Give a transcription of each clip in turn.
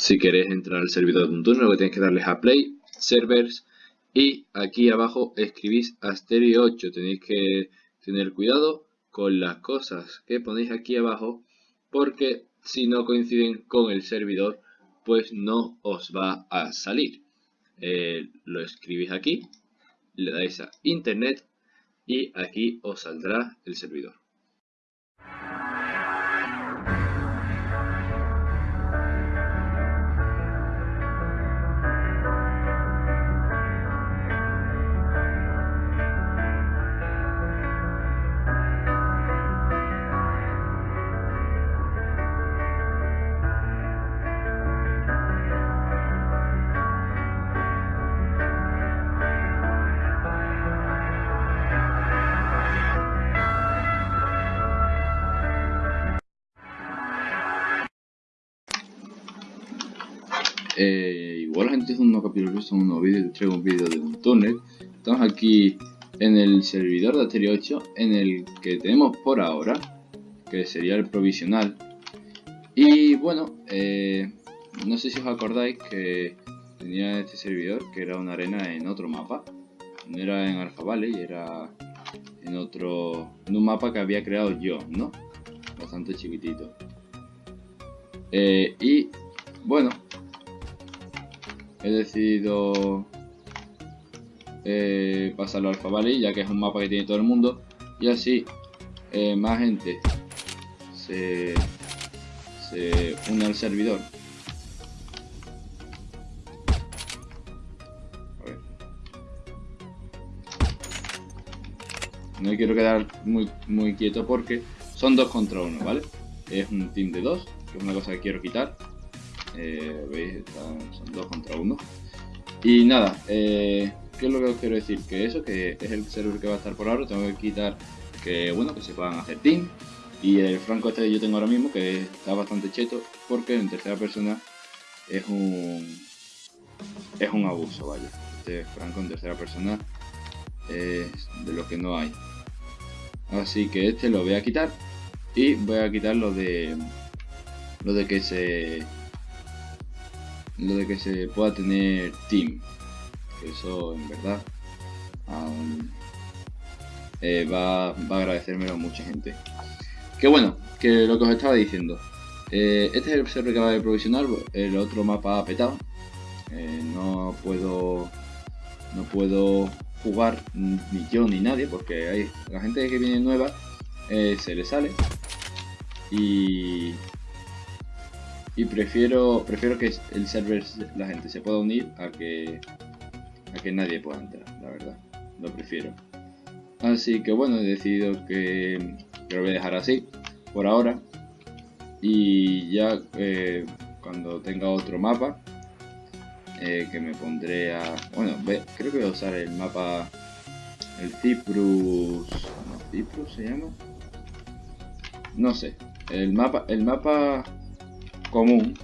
si queréis entrar al servidor de un turno, lo que tenéis que darles a Play, Servers y aquí abajo escribís Asterio 8. Tenéis que tener cuidado con las cosas que ponéis aquí abajo porque si no coinciden con el servidor pues no os va a salir. Eh, lo escribís aquí, le dais a Internet y aquí os saldrá el servidor. Eh, igual gente hizo unos capítulos, son unos vídeos, traigo un vídeo de un túnel. Estamos aquí en el servidor de Asterio 8, en el que tenemos por ahora, que sería el provisional. Y bueno, eh, no sé si os acordáis que tenía este servidor, que era una arena en otro mapa. No era en Alpha Valley, era en otro, en un mapa que había creado yo, ¿no? Bastante chiquitito. Eh, y bueno, he decidido eh, pasarlo al Valley, ya que es un mapa que tiene todo el mundo. Y así eh, más gente se, une al servidor. No me quiero quedar muy, muy quieto porque son dos contra uno, ¿vale? Es un team de dos, que es una cosa que quiero quitar. Eh, veis, son dos contra uno. Y nada, eh, ¿qué es lo que os quiero decir? Que eso, que es el server que va a estar por ahora, tengo que quitar que bueno, que se puedan hacer team. Y el franco este que yo tengo ahora mismo, que está bastante cheto, porque en tercera persona es un es un abuso, vaya. Este franco en tercera persona es de lo que no hay. Así que este lo voy a quitar y voy a quitar lo de lo de que se lo de que se pueda tener team. Eso en verdad eh, va, va, a agradecérmelo a mucha gente. Que bueno que lo que os estaba diciendo eh, este es el server que va de provisional el otro mapa ha petado eh, no puedo no puedo jugar ni yo ni nadie porque hay la gente que viene nueva se le sale. Y y prefiero prefiero que el server la gente se pueda unir a que a que nadie pueda entrar la verdad. Lo prefiero. Así que bueno he decidido que, lo voy a dejar así por ahora. Y ya eh, cuando tenga otro mapa eh, que me pondré a bueno creo que voy a usar el mapa el Cyprus no, Cyprus se llama no sé. El mapa el mapa común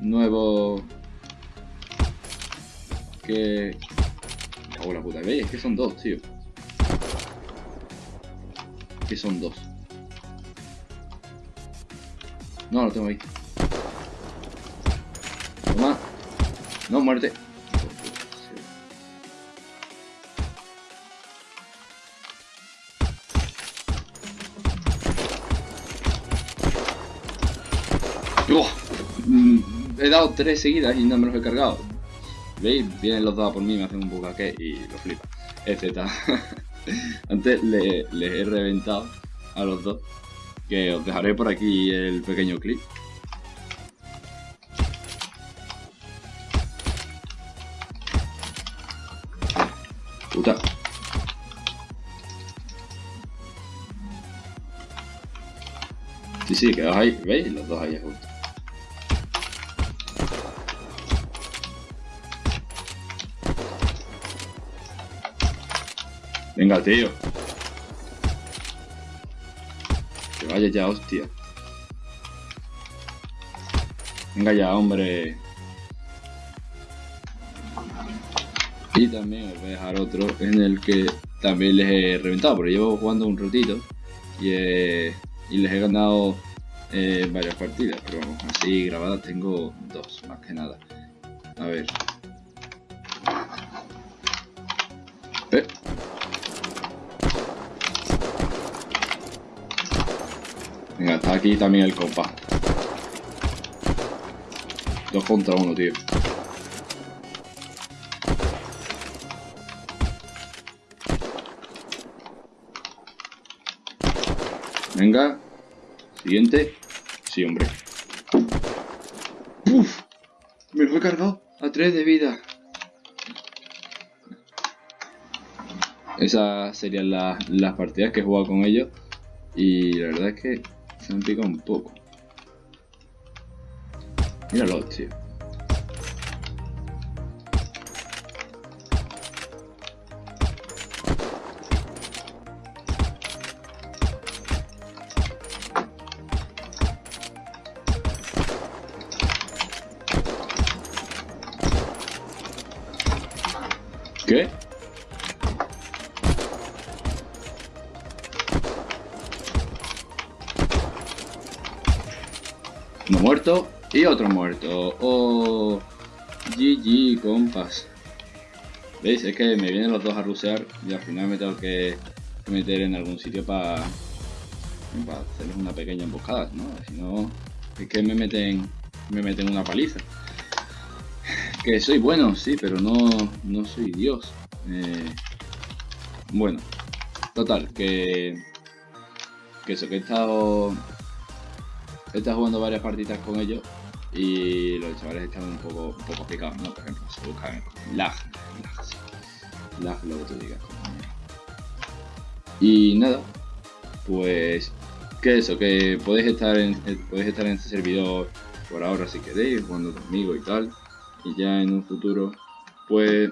nuevo que la puta ¿veis? es que son dos tío. Que son dos. No lo tengo ahí. Toma. No muerte he dado tres seguidas y no me los he cargado. ¿Veis? Vienen los dos a por mí, me hacen un bucaque y lo flipa. Etc. Antes les he reventado a los dos. Que os dejaré por aquí el pequeño clip. Puta. Sí, sí, quedaos ahí. ¿Veis? Los dos ahí justo. Venga, tío. Que vaya ya, hostia. Venga ya, hombre. Y también os voy a dejar otro en el que también les he reventado, porque llevo jugando un ratito y, y les he ganado eh, varias partidas, pero vamos, así grabadas tengo dos, más que nada. A ver. Eh. Venga, está aquí también el compa. Dos contra uno, tío. Venga. Siguiente. Sí, hombre. Uf. Me lo he cargado a 3 de vida. Esas serían las partidas que he jugado con ellos. Y la verdad es que se picado un poco. Míralo, tío. Muerto y otro muerto. Oh, GG, compas. ¿Veis? Es que me vienen los dos a rusear y al final me tengo que meter en algún sitio para hacerles una pequeña emboscada, ¿no? Si no, es que me meten, me meten una paliza. Que soy bueno, sí, pero no, no soy Dios. Eh, bueno, total, que, que eso, que he estado, he estado jugando varias partidas con ellos y los chavales están un poco, un poco picados, ¿no? Por ejemplo, se buscan lag, lag, sí. lag lo que tú digas. Y nada, pues que eso, que podéis estar en, podéis estar en este servidor por ahora si queréis, jugando conmigo y tal y ya en un futuro pues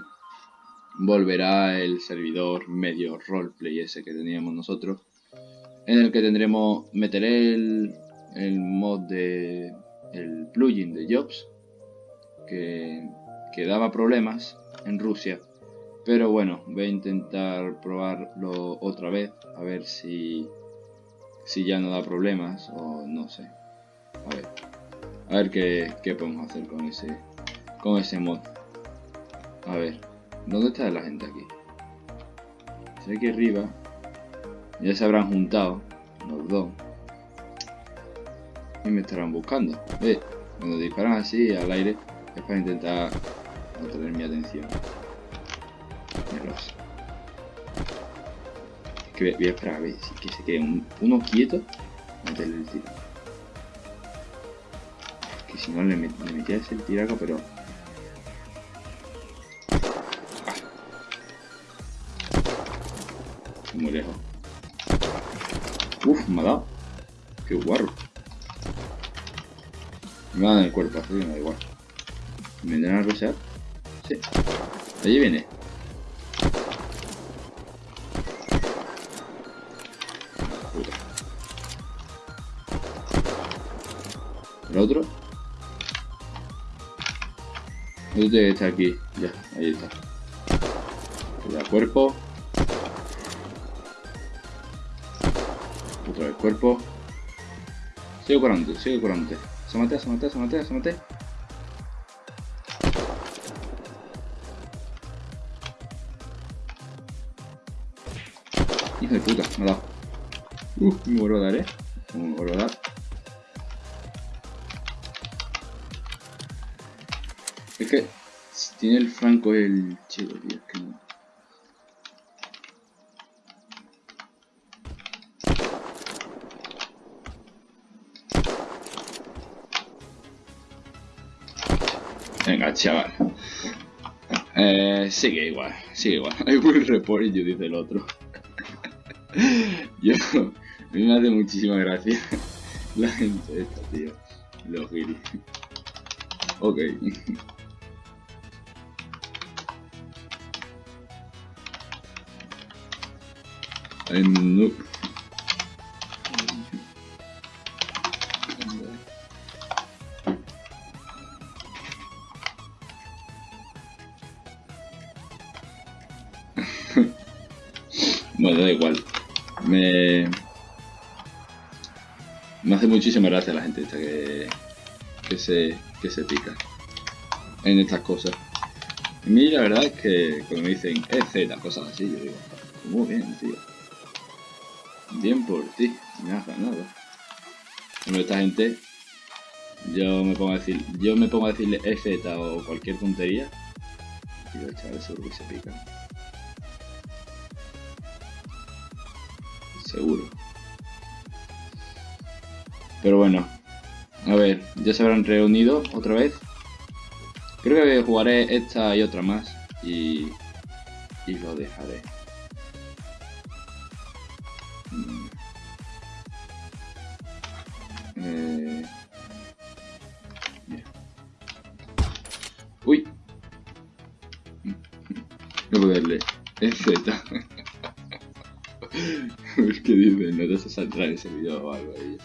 volverá el servidor medio roleplay ese que teníamos nosotros en el que tendremos meteré el, el mod de el plugin de jobs que, que daba problemas en Rusia pero bueno voy a intentar probarlo otra vez a ver si si ya no da problemas o no sé a ver a ver qué, qué podemos hacer con ese con ese mod. A ver, ¿dónde está la gente aquí? Está aquí arriba. Ya se habrán juntado los dos. Y me estarán buscando. ¿Ves? Cuando disparan así al aire es para intentar atraer mi atención. Es que voy a esperar a ver si que se quede uno quieto. Meterle el tiro. Que si no le, metía ese tiraco, pero muy lejos. Uf, me ha dado. Qué guarro. Me va a dar el cuerpo, así me da igual. ¿Me vendrán a rosear? Sí. Allí viene. ¿El otro? El otro tiene que aquí. Ya, ahí está. El cuerpo. Otra vez cuerpo. Sigue curante, sigue curante. Se mate, se mate, se mate, se mate. Hijo de puta, me ha dado. Uh, me vuelvo a dar, eh. Me vuelvo a dar. Es que tiene el franco el chido, tío, es que no. Venga, chaval. Eh, sigue igual, sigue igual. Hay un report y yo dice el otro. yo, a mí me hace muchísima gracia la gente esta, tío. Los guiris. Ok. no. Bueno, da igual. Me... Me hace muchísima gracia la gente esta que, que, se, que se pica en estas cosas. A mí la verdad es que cuando me dicen EZ, cosas así, yo digo, muy bien, tío. Bien por ti, me has ganado. Pero esta gente, yo me pongo a decir, yo me pongo a decirle EZ o cualquier tontería, y los chavales seguro que se pican. Seguro. Pero bueno, a ver, ya se habrán reunido otra vez. Creo que jugaré esta y otra más y, y lo dejaré. Mm. Eh, Uy. No puedo darle. Es Z. ¿Qué dice? No te saldrá en ese video o algo ahí.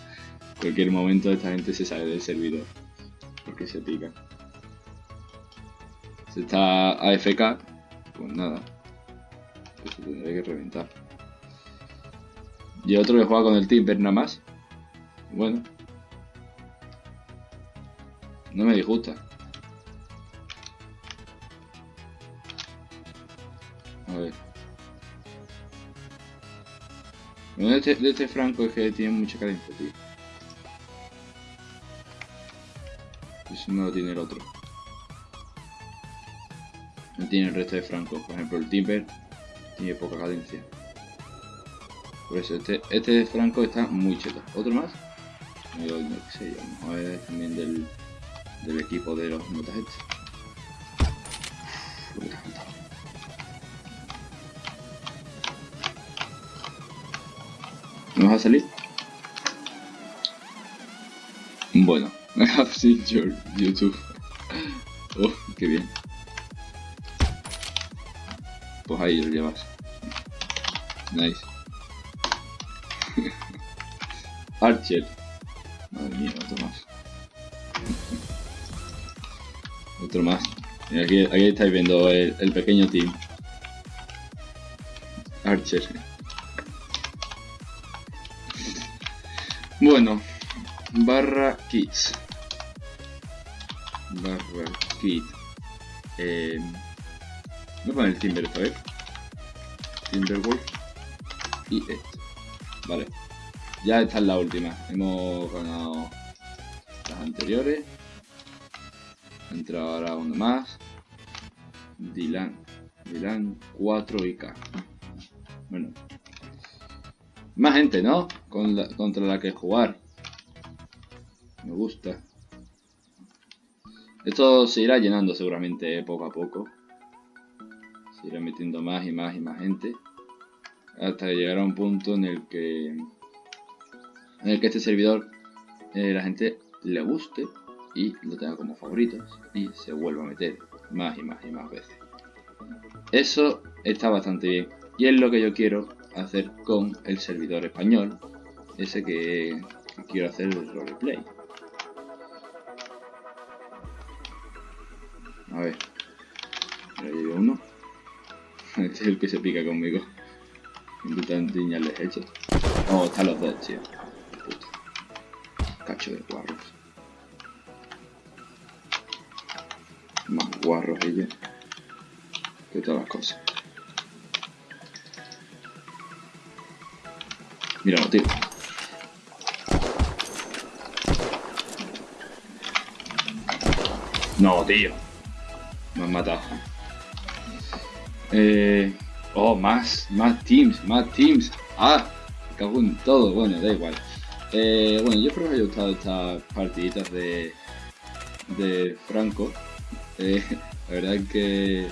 Cualquier momento esta gente se sale del servidor. Porque se pica. Si está AFK, pues nada. Se tendría que reventar. Y otro que juega con el Timber nada más. Bueno. No me disgusta. A ver. Bueno, de este, de este Franco es que tiene mucha cadencia, tío. Eso no lo tiene el otro. No tiene el resto de Franco. Por ejemplo, el Timber tiene poca cadencia. Por eso, este, este de Franco está muy cheto. ¿Otro más? No, sé yo. Vamos a ver también del, equipo de los notas estos. ¿No vas a salir? Bueno, I have seen your YouTube. Oh, qué bien. Pues ahí lo llevas. Nice. Archer. Madre mía, otro más. otro más. Aquí, aquí estáis viendo el pequeño team. Archer. Bueno, barra kits. Barra kit. Eh, voy a el Timber esta vez. Timberwolf. Y esto. Vale. Ya esta es la última. Hemos ganado las anteriores. Entra ahora uno más. Dylan. Dylan 4 y K. Bueno. Más gente, ¿no? Contra la que jugar. Me gusta. Esto se irá llenando seguramente eh, poco a poco. Se irá metiendo más y más y más gente. Hasta que llegará un punto en el que... En el que este servidor eh, la gente le guste y lo tenga como favoritos y se vuelva a meter más y más y más veces. Eso está bastante bien y es lo que yo quiero hacer con el servidor español, ese que, que quiero hacer el roleplay. A ver, ya llevo uno. Este es el que se pica conmigo. Intentan diñarles hechos. Oh, están los dos, tío. Cacho de guarros. Más guarros ellos. Que todas las cosas. Míralo, tío. No, tío. Matado. Eh... Oh, más, más teams, más teams. Ah, cago en todo. Bueno, da igual. Eh, bueno, yo espero que os haya gustado estas partiditas de, de Franco. Eh, la verdad es que,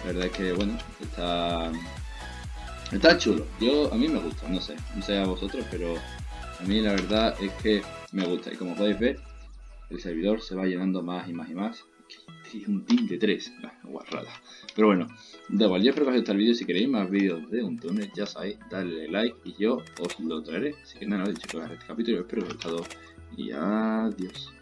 la verdad es que, bueno, está, está chulo. Yo, a mí me gusta, no sé, no sé a vosotros, pero a mí la verdad es que me gusta. Y como podéis ver, el servidor se va llenando más y más y más. Un team de 3, guarrada. Pero bueno, da igual, yo espero que os haya gustado el vídeo. Si queréis más vídeos de un túnel, ya sabéis, dale like y yo os lo traeré. Así que nada, he dicho este capítulo, espero que os haya gustado y adiós.